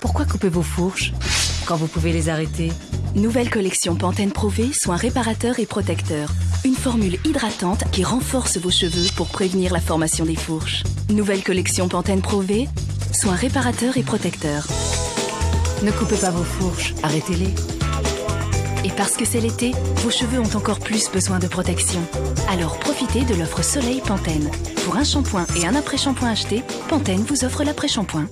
Pourquoi couper vos fourches quand vous pouvez les arrêter Nouvelle collection Pantene Pro V, soins réparateurs et protecteurs. Une formule hydratante qui renforce vos cheveux pour prévenir la formation des fourches. Nouvelle collection Pantene Pro V, soins réparateurs et protecteurs. Ne coupez pas vos fourches, arrêtez-les. Et parce que c'est l'été, vos cheveux ont encore plus besoin de protection. Alors profitez de l'offre Soleil Pantene. Pour un shampoing et un après-shampoing acheté, Pantene vous offre l'après-shampoing.